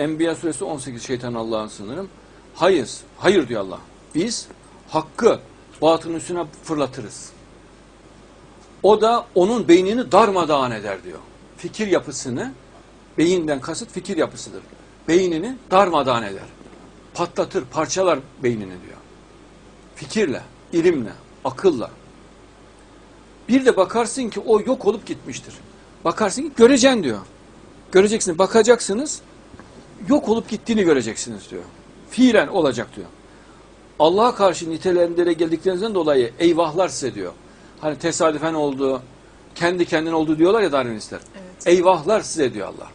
Enbiya suresi 18 şeytan Allah'ın sınırım. Hayır, hayır diyor Allah. Biz hakkı batının üstüne fırlatırız. O da onun beynini darmadağın eder diyor. Fikir yapısını, beyinden kasıt fikir yapısıdır. Beynini darmadağın eder. Patlatır, parçalar beynini diyor. Fikirle, ilimle, akılla. Bir de bakarsın ki o yok olup gitmiştir. Bakarsın ki göreceksin diyor. Göreceksiniz, bakacaksınız, yok olup gittiğini göreceksiniz diyor. Fiilen olacak diyor. Allah'a karşı nitelendire geldiklerinizden dolayı eyvahlar size diyor. Hani tesadüfen oldu, kendi kendine oldu diyorlar ya Darwinistler. Evet. Eyvahlar size diyor Allah.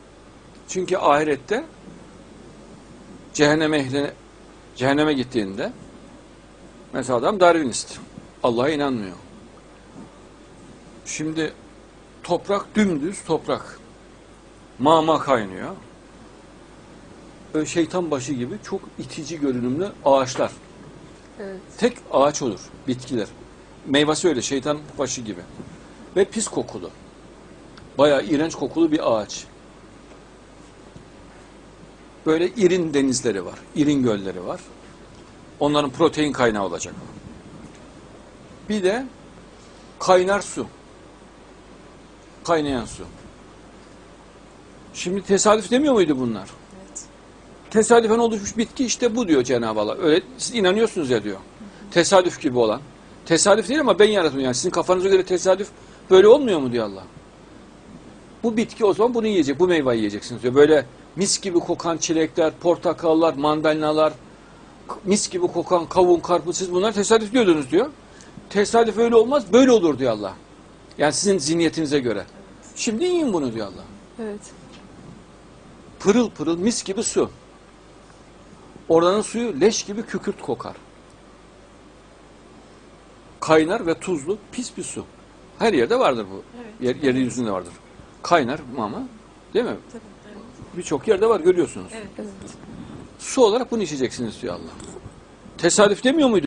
Çünkü ahirette cehenneme ehline, cehenneme gittiğinde mesela adam Darwinist. Allah'a inanmıyor. Şimdi toprak dümdüz toprak. Mama kaynıyor. Şeytan başı gibi çok itici görünümlü ağaçlar. Evet. Tek ağaç olur, bitkiler. Meyvesi öyle, şeytan başı gibi. Ve pis kokulu. Bayağı iğrenç kokulu bir ağaç. Böyle irin denizleri var, irin gölleri var. Onların protein kaynağı olacak. Bir de kaynar su. Kaynayan su. Şimdi tesadüf demiyor muydu bunlar? Tesadüfen oluşmuş bitki işte bu diyor Cenab-ı Allah. Öyle siz inanıyorsunuz ya diyor. Tesadüf gibi olan. Tesadüf değil ama ben yarattım yani. Sizin kafanıza göre tesadüf böyle olmuyor mu diyor Allah. Bu bitki o zaman bunu yiyecek, bu meyveyi yiyeceksiniz diyor. Böyle mis gibi kokan çilekler, portakallar, mandalinalar, mis gibi kokan kavun, karpuz siz bunlar tesadüf diyordunuz diyor. Tesadüf öyle olmaz, böyle olur diyor Allah. Yani sizin zihniyetinize göre. Şimdi yiyin bunu diyor Allah. Evet. Pırıl pırıl mis gibi su. Oranın suyu leş gibi kükürt kokar. Kaynar ve tuzlu pis bir su. Her yerde vardır bu. Evet. Yer, yeryüzünde vardır. Kaynar ama değil mi? Tabii. Evet. Birçok yerde var görüyorsunuz. Evet. Su olarak bunu içeceksiniz diyor Allah. Tesadüf demiyor muydu?